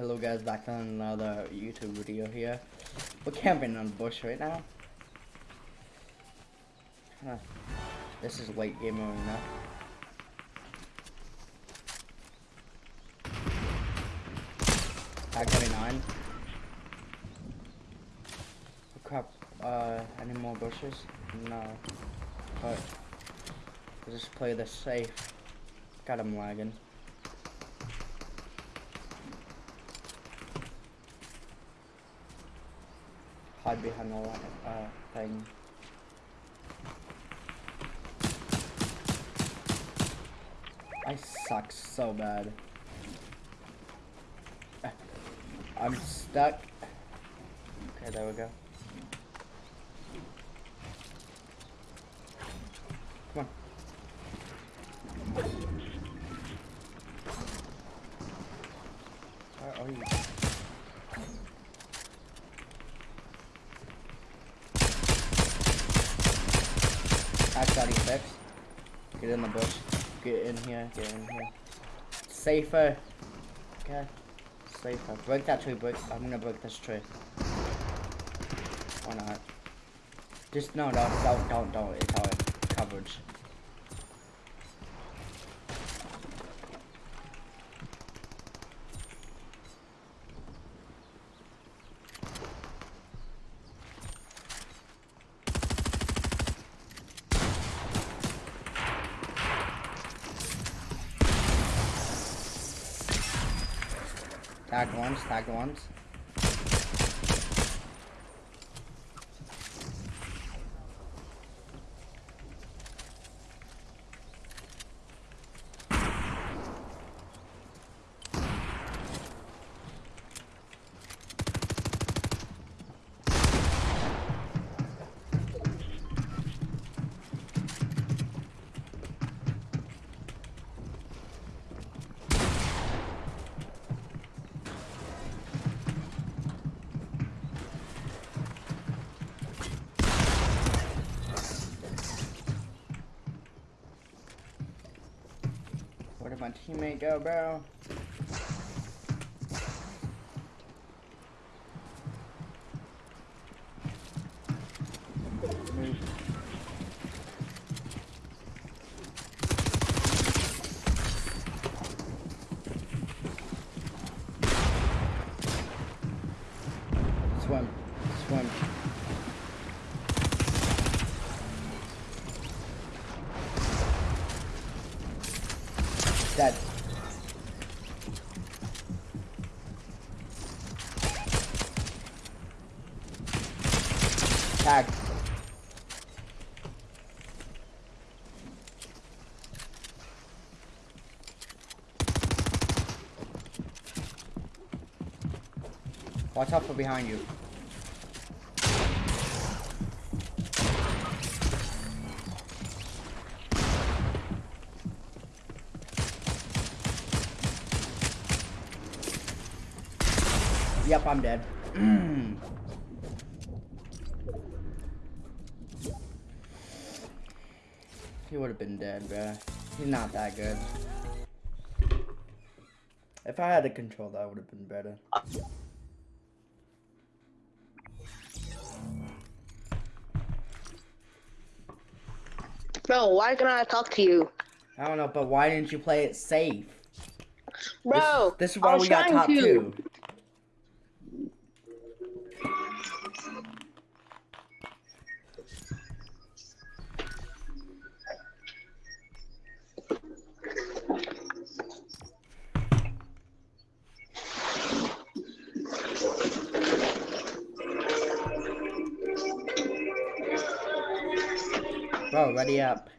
Hello guys, back on another YouTube video here. We're camping on bush right now. Huh. This is late game now. Tag 29. Oh crap, uh, any more bushes? No. But, we'll just play this safe. God, I'm lagging. Hide behind all that uh, thing. I suck so bad. I'm stuck. Okay, there we go. Come on. Where are you? Act 36. Get in the bush. Get in here. Get in here. Safer. Okay. Safer. Break that tree. Break. I'm gonna break this tree. Why not? Just no, don't, don't, don't, don't. It's our coverage. Tagged once, teammate go, bro? Dead. Tag. Watch out for behind you. I'm dead. he would have been dead, bruh. He's not that good. If I had a control, that would have been better. Bro, why can't I talk to you? I don't know, but why didn't you play it safe? Bro, this, this is why we got top to. two. Ready up.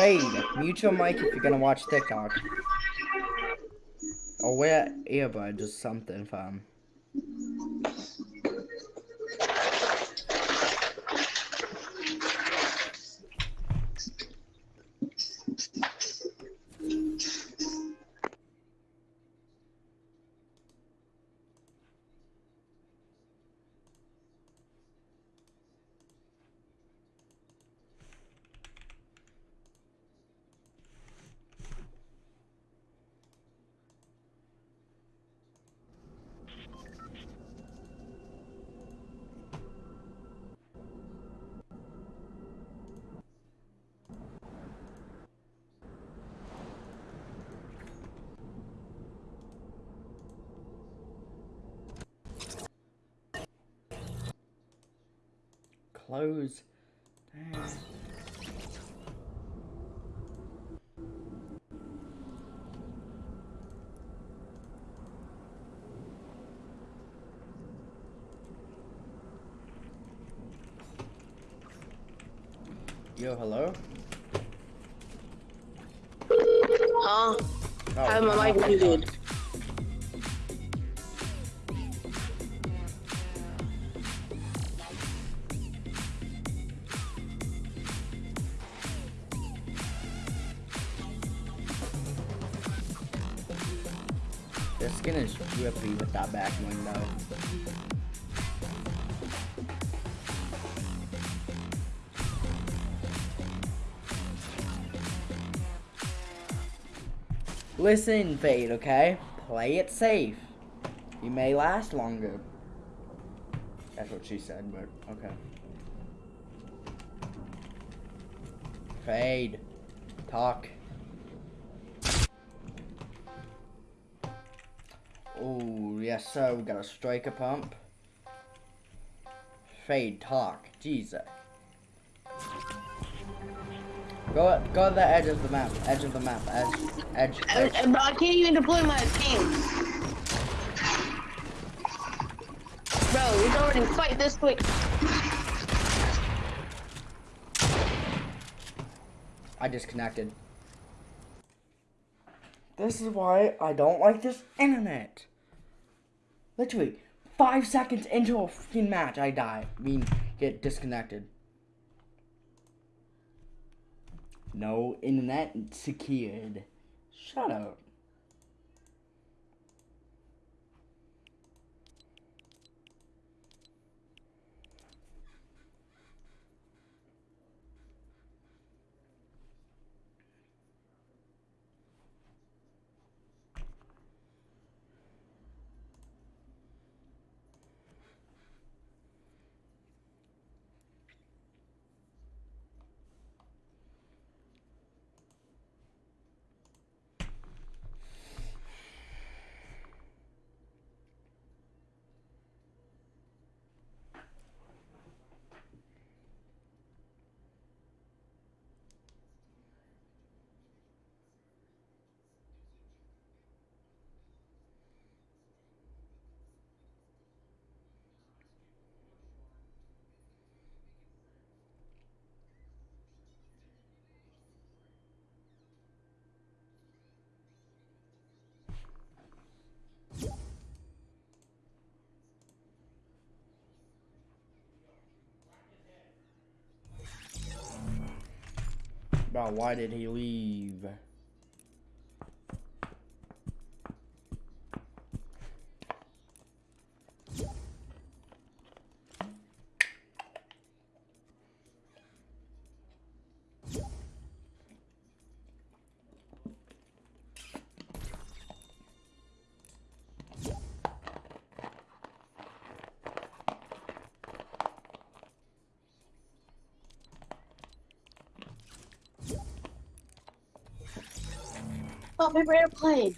Fade. Mute your mic if you're gonna watch TikTok. Or wear earbuds or something, fam. Close. Damn. Yo, hello? Huh? Oh, I have my mic muted. With that back window. Uh, Listen, Fade, okay? Play it safe. You may last longer. That's what she said, but okay. Fade. Talk. Oh, yes, sir. We got a striker pump. Fade, talk. Jesus. Go, up, go to the edge of the map. Edge of the map. Edge. Edge. I, edge. Uh, I- but I can't even deploy my team. Bro, we can already fight this quick. I disconnected. This is why I don't like this internet. Literally, five seconds into a freaking match, I die. I mean, get disconnected. No internet secured. Shut up. Why did he leave? Paper airplane.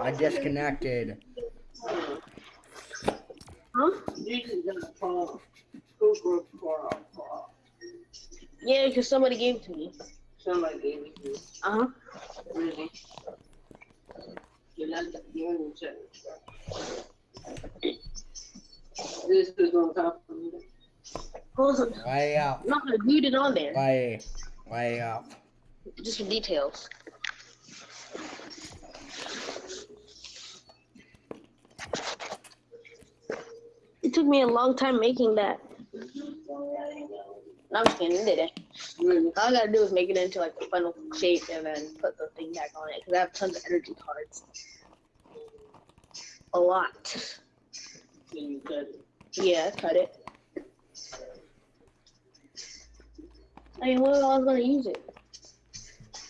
I disconnected. Huh? Yeah, because somebody gave it to me. Somebody gave it to you, Uh huh. really. You like that, you ain't check. This is gonna come from you. Hold on. Way up. Not gonna glued it on there. Way, way up. Just for details. It took me a long time making that. No, I'm just kidding, it didn't. Mm, all I gotta do is make it into like a funnel shape and then put the thing back on it because I have tons of energy cards. A lot. Yeah, cut it. I mean, what if I was gonna use it?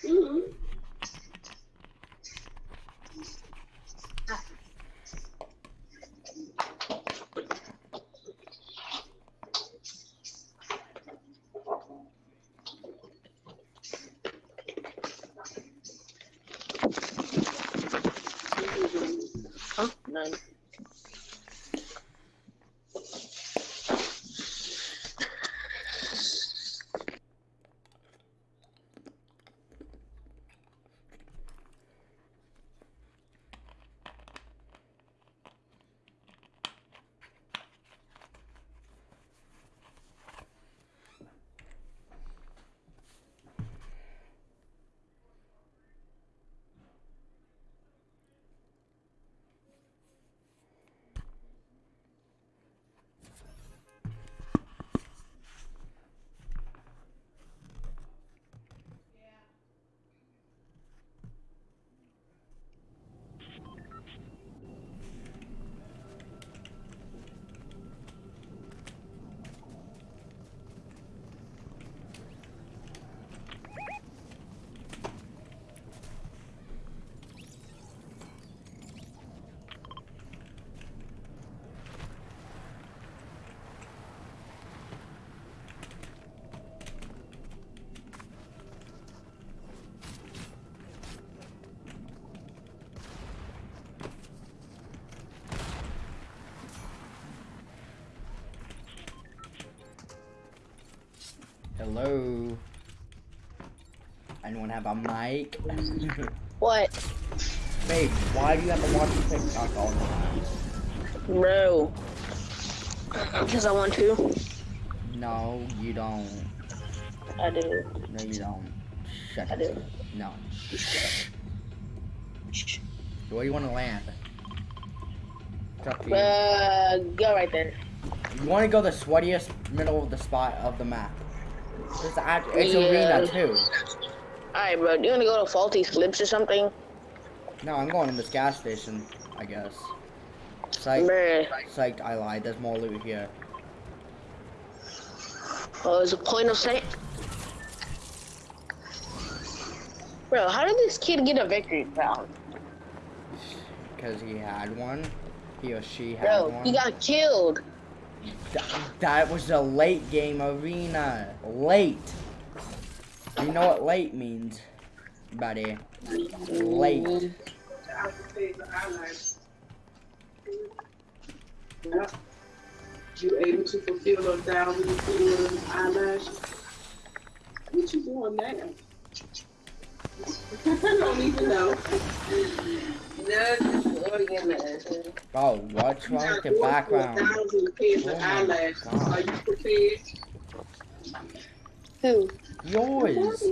Mm -hmm. None. Hello. Anyone have a mic? What? Babe, why do you have to watch TikTok all the time? Bro. Because I want to. No, you don't. I do. No, you don't. Shut I up. do. No. Where do you want to land? It's up. Uh, go right there. You want to go the sweatiest middle of the spot of the map. It's, it's Yeah. arena too. Alright, bro. Do you want to go to Faulty Splits or something? No, I'm going to this gas station, I guess. Psych, Bruh. psyched, I lied. There's more loot here. Oh, there's a point of sight. Bro, how did this kid get a victory crown? Because he had one. He or she had Bro, one. he got killed. Th- that was a late game arena. Late. You know what late means, buddy? Late. I would say the eyelash. Yeah. You able to fulfill those thousand and eyelash? What you doing now? I don't even know. No, just organizing. Oh, what's wrong with the background? Thousand of Oh my eyelashes. Are you prepared? Who? Yours.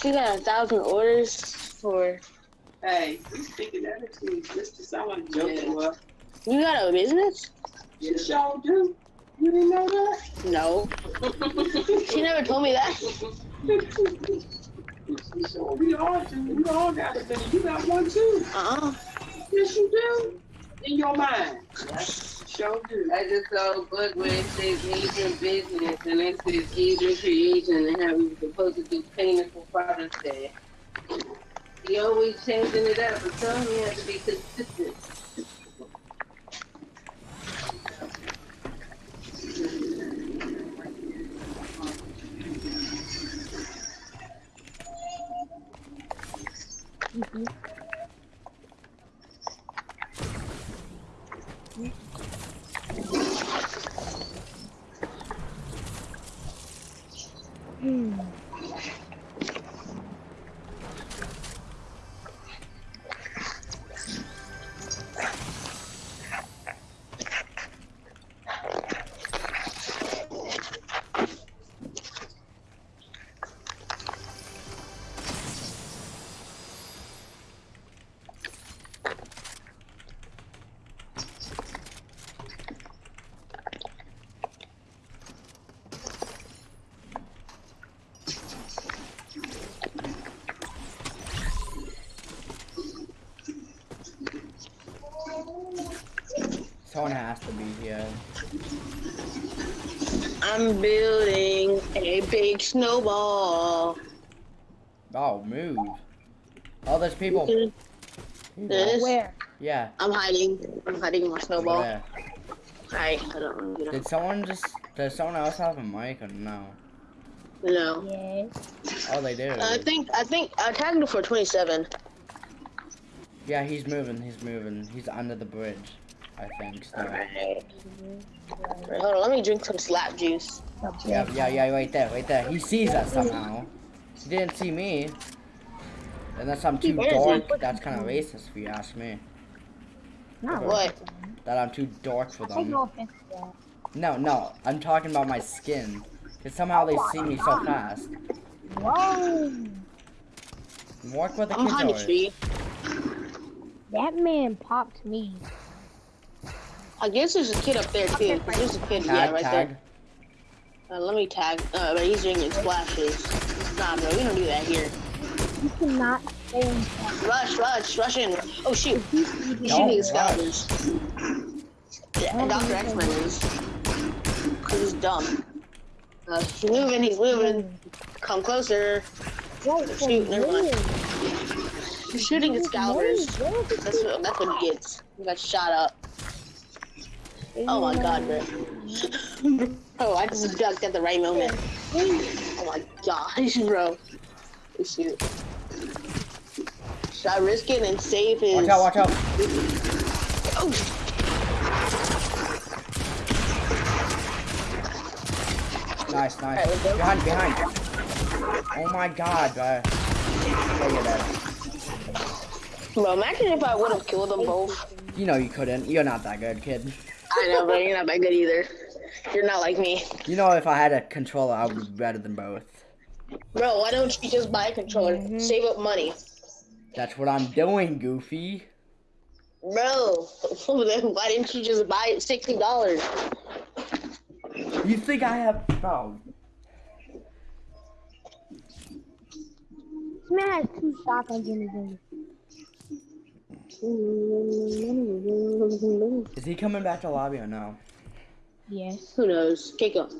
She got a thousand orders for. Hey, you speaking that into me just to sound like a joke. Well, You got a business? you sure do. You didn't know that? No. She never told me that. We all do. We all got a business. You got one too. Uh-uh. Yes, you do. In your mind. Sure do. I just saw a book where it says business and it says Asian creation and how we were supposed to do payments for Father's Day. He always changing it up, but him you have to be consistent. 嗯嗯 Someone has to be here. I'm building a big snowball. Oh, move. Oh, there's people. This- People. Where? Yeah. I'm hiding. I'm hiding in my snowball. Where? Alright, I don't know. You know. Did someone just? Does someone else have a mic or no? No. Yes. Oh, they do. I think I think I tagged him for 27. Yeah, he's moving. He's moving. He's under the bridge. I think. So. Alright. Hold on, let me drink some slap juice. Yeah, yeah, yeah. Right there, right there. He sees us somehow. He didn't see me. Unless I'm too Where is he? dark. That's kind of racist if you ask me. Not What? That I'm too dark for them. no that. No, no. I'm talking about my skin. Cause somehow they see me so fast. Whoa! Walk where the I'm kids are. tree. That man popped me. I guess there's a kid up there too. There's a kid, yeah, right tag. there. Uh, let me tag. Uh, but he's drinking splashes. Nah, bro, we don't do that here. You cannot stay in touch. Rush, rush, rush in. Oh shoot, he's Don't shooting his rush. scalpers. Yeah, and Dr. X-Men is. Cause he's dumb. Uh, he's moving, he's moving. Come closer. Wait, Shoot, never mind. where? He's shooting his scalpers. Where is it? That's what, that's what he gets. He got shot up. Oh my god, bro. oh, I just ducked at the right moment. Oh my gosh, bro. Shoot. Should I risk it and save his? Watch out, watch out. Oh, Nice, nice. Alright, let's. Behind, behind. Oh my god, bro. Look at that. bro, imagine if I would have killed them both. You know you couldn't. You're not that good, kid. I know, but you're not that good either. You're not like me. You know if I had a controller, I would be better than both. Bro, why don't you just buy a controller? Mm-hmm. Save up money. That's what I'm doing, Goofy. Bro, then why didn't you just buy it $60? You think I have? No. This man has two shotguns in his hand. Is he coming back to lobby or no? Yes. Who knows? Keiko.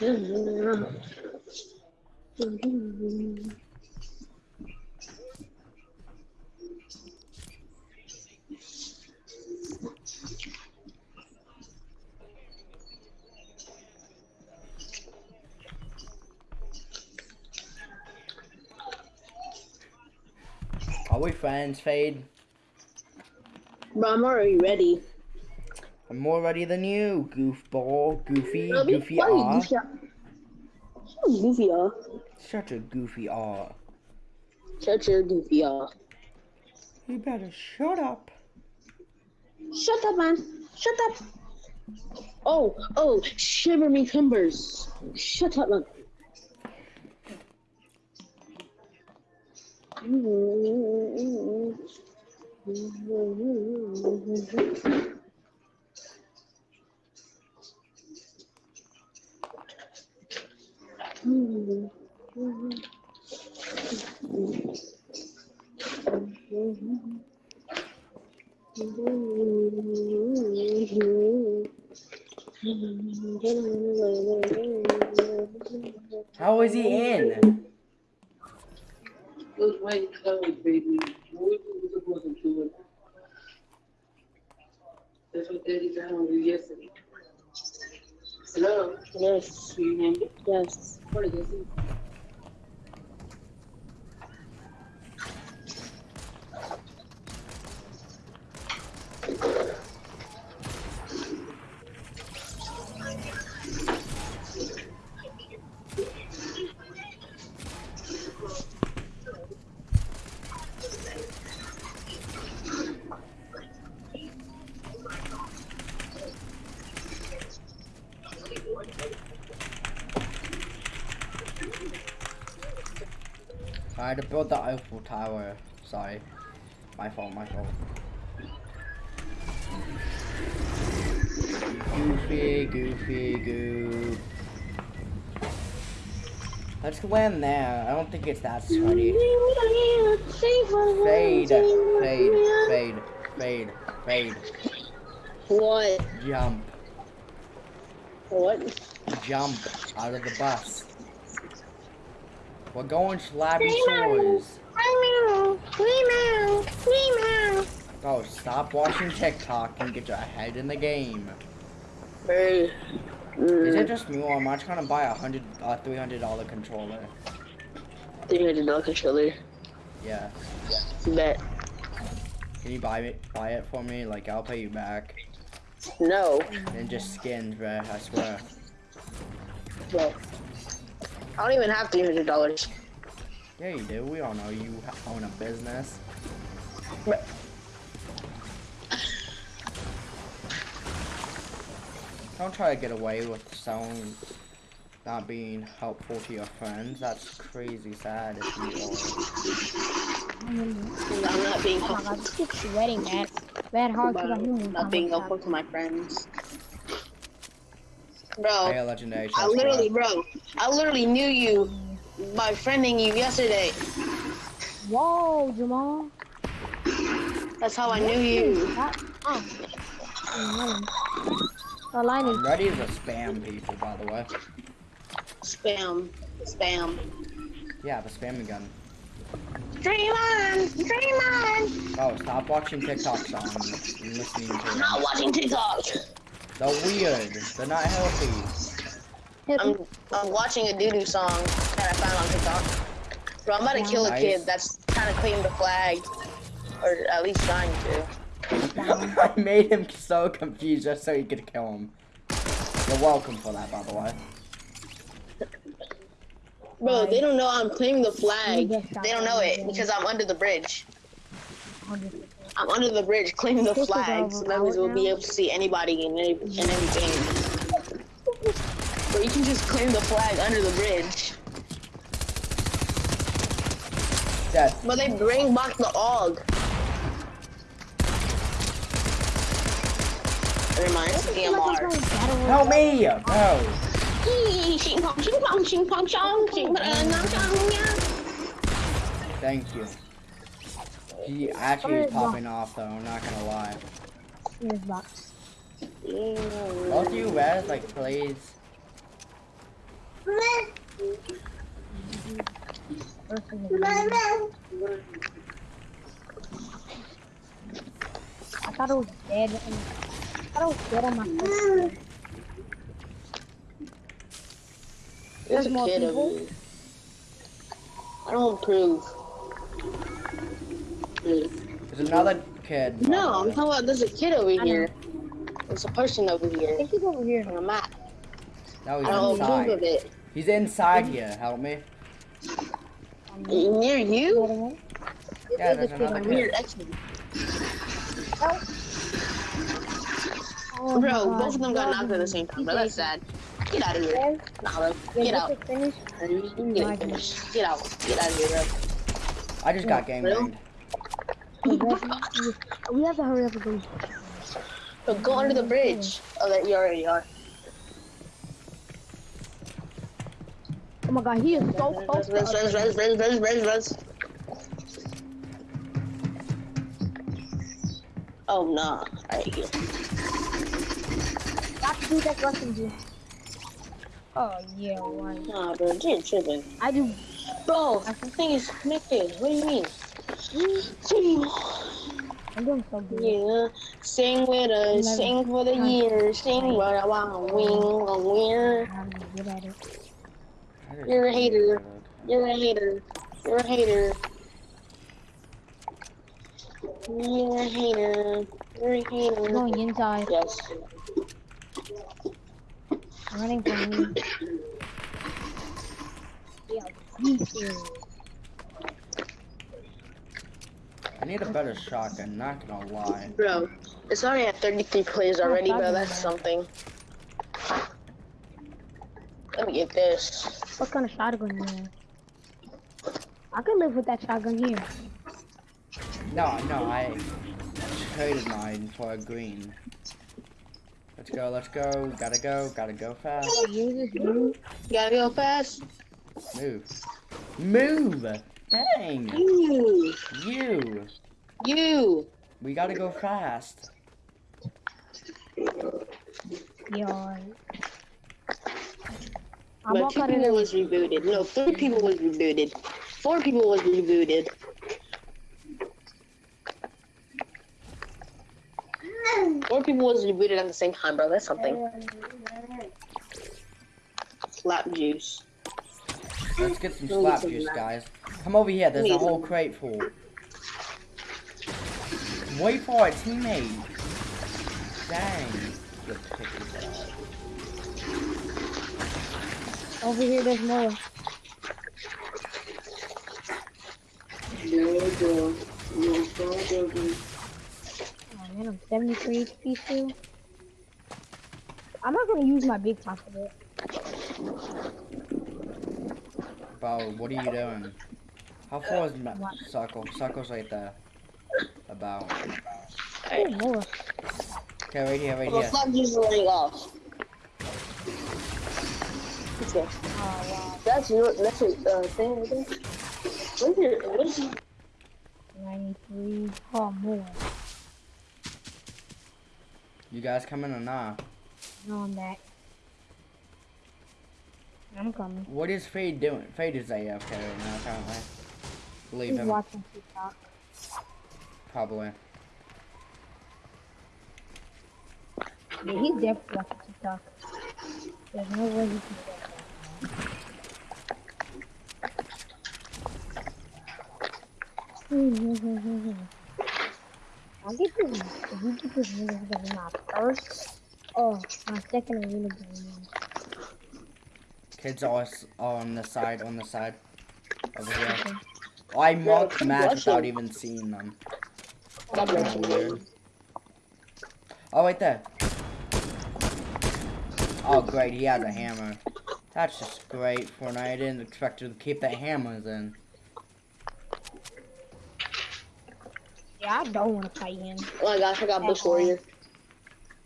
Are we friends, Fade? Bro, I'm already ready. I'm more ready than you, goofball, goofy, be goofy aw. goofy. Shut goofy off. Such a goofy aw. Shut your goofy off. You better shut up. Shut up, man. Shut up. Oh, oh, shiver me timbers. Shut up, man. How is he in? Those white colors, baby. What we supposed to do? That's what Daddy found you yesterday. Hello, Yes, do you hear me? yes. What is it? To build the Eiffel Tower. Sorry. My fault, my fault. Goofy, goofy, goof. Let's go in there. I don't think it's that sweaty. Fade, fade, fade. Fade. Fade. What? Jump. What? Jump out of the bus. We're going Slappy Shores. Go, stop watching TikTok and get your head in the game. Hey. Is it Mm, just me or am I trying to buy a hundred, uh, three hundred dollar controller? three hundred dollar controller. Yeah. Bet. Can you buy it, buy it for me? Like I'll pay you back. No. And just skins, bro. I swear. Well, I don't even have three hundred dollars. Yeah, you do. We all know you own a business. Don't try to get away with someone not being helpful to your friends. That's crazy sad if you are. I'm not being Oh my helpful. god, this keeps sweating, man. Bad hard because I knew I'm not being helpful to my friends. Bro, a legendary I literally, plate. bro, I literally knew you by friending you yesterday. Whoa, Jamal. That's how I knew you. That, oh. The line is I'm ready to spam people, by the way. Spam, spam. Yeah, the spamming gun. Dream on, dream on. Oh, stop watching TikToks on and listening to I'm not watching TikTok. They're weird. They're not healthy. I'm, I'm watching a doo-doo song that I found on TikTok. Bro, I'm about to kill a kid that's trying to claim the flag, or at least trying to. I made him so confused just so he could kill him. You're welcome for that, by the way. Bro, they don't know I'm claiming the flag. You get shot They don't know it because I'm under the bridge. I'm under the bridge claiming the flag, so that means we'll be able to see anybody in any, in any game. But you can just claim the flag under the bridge. Dead. But they bring back the AUG. Never me it's EMR. Help me! No. Thank you. He actually is popping off though, I'm not gonna lie. Box. Both of you res, like, please. First thing I thought it was dead. And I thought it was dead on my first. There's a more kid people? over here. I don't approve. There's another kid. No, the I'm way. talking about there's a kid over here. There's a person over I here think he's over here. on the map. No, I don't he's approve of inside. it. He's inside here, help me. Near you? the other one. Yeah, There's there's a kid another kid. Near. Oh Bro, God, both of them got knocked at the same time, bro. That's sad. Get out of here. Nah, bro. Get out. is finished. You can get it. Get out. Get out of here, bro. I just got gang Really? banged. We we have to hurry up again. Bro, go under the bridge. Oh, that you already are. Oh my god, he is so close to res, us. res, res, res, res, res. Oh, nah. Alright, here. Got to do that dude. Oh yeah, why? Nah, bro. You're tripping. I do. Bro, the thing is connected. What do you mean? I'm doing so good. Yeah, sing with us, sing for the years, sing what I want, wing, a winner. I'm good at it. I just- You're a hater. You're a hater. You're a hater. You're a hater. You're a hater. Going inside, Yes. running from me. Yeah, he's here. I need a better shotgun, not gonna lie. Bro, it's already at 33 plays already, bro. That's something. Let me get this. What kind of shotgun you have? I could live with that shotgun here. No, no, I traded mine for a green. Let's go, let's go, gotta go, gotta go fast. Use this dude. You gotta go fast. Move. Move! Dang! You. You! You. We gotta go fast. Yo. I'm But two cut people was rebooted. No, three people was rebooted. Four people was rebooted. Four people was rebooted at the same time, bro. That's something. Slap juice. Let's get some slap some juice, slap. guys. Come over here. There's a whole some. crate full. Wait for it, teammate. Dang. Over here, there's more. There you go. You go, go, go. Oh man, I'm 73 HP still. I'm not gonna use my big top for it. Bro, what are you doing? How far is Ma- What? Circle? Circle's right there. About. More. Okay, right here, right Well, here. slap juice is running off. Oh wow. That's your that's your uh, thing right there. Where's your where's your 93. Oh, more. You guys coming or not? No, I'm back. I'm coming. What is Fade doing? Fade is AFK right now, apparently. Leave He's him. watching TikTok. Probably. Yeah, he's definitely watching TikTok. There's no way he can that. I'll get this. If you get this nigga because of my first, oh, my second arena game. Kids are, on the side, on the side. Over here. Oh, I marked keep match without even seeing them. God bless you. Weird. Oh, right there. Oh, great, he has a hammer. That's just great for I didn't expect to keep the hammers in. Yeah, I don't want to fight him. Oh my gosh, I got Bush Warrior.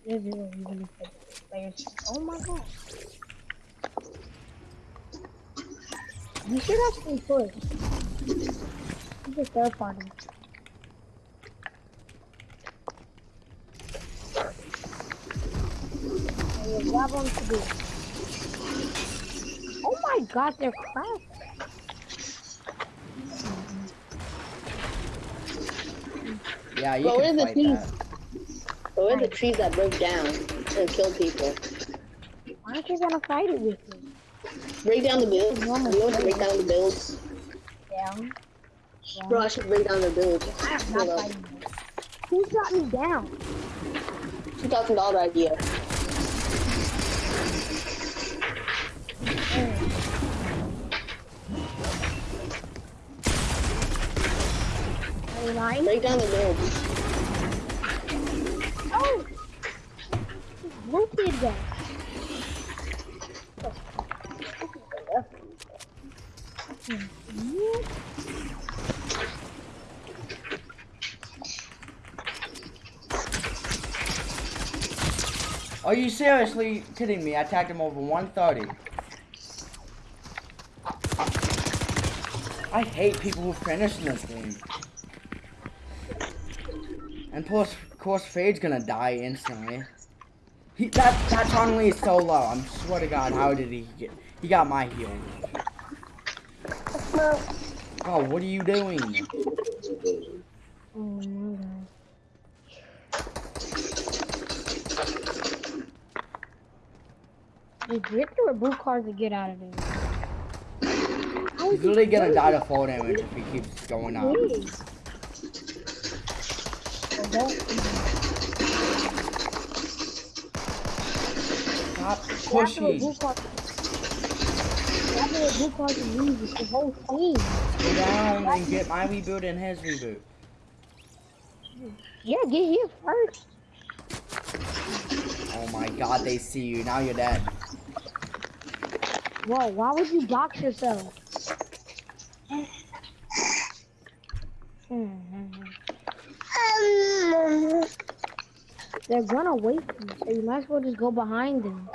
This is what really players. Oh my god. You should actually push. He's a third party. Hey, grab on to do. Oh my god, they're cracked. Yeah, you But where can are the trees? that. But where are the trees that broke down and killed people? Why aren't you gonna fight it with me? Break down the builds. You want to break down the builds? Down. Bro, I should break down the builds. I am not fighting. Who shot me down? Two thousand dollar idea. Are you? Break down the builds. Oh! Blue kid gun. Are you seriously kidding me? I tagged him over 130. I hate people who finish in this game. And plus, of course, Fade's gonna die instantly. He, that that Chong-Li is so low. I'm swear to God, how did he get? He got my heal. Oh, what are you doing? Oh my god. Is Drifter or blue card to get out of there? He's literally gonna die to full damage if he keeps going up. Lose, it's the whole team. Go down and get my reboot and his reboot. Yeah, get here first. Oh my god, they see you. Now you're dead. Whoa, why would you box yourself? They're gonna wait so you might as well just go behind them.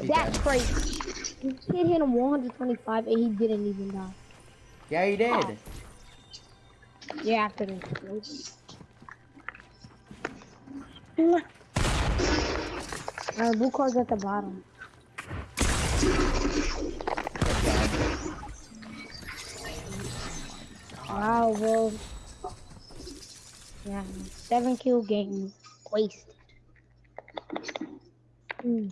He That's died. crazy. He hit him 125 and he didn't even die. Yeah, he did. Oh. Yeah, after this. Uh, blue card's at the bottom. Wow, bro. Yeah, seven kill game wasted. Mm.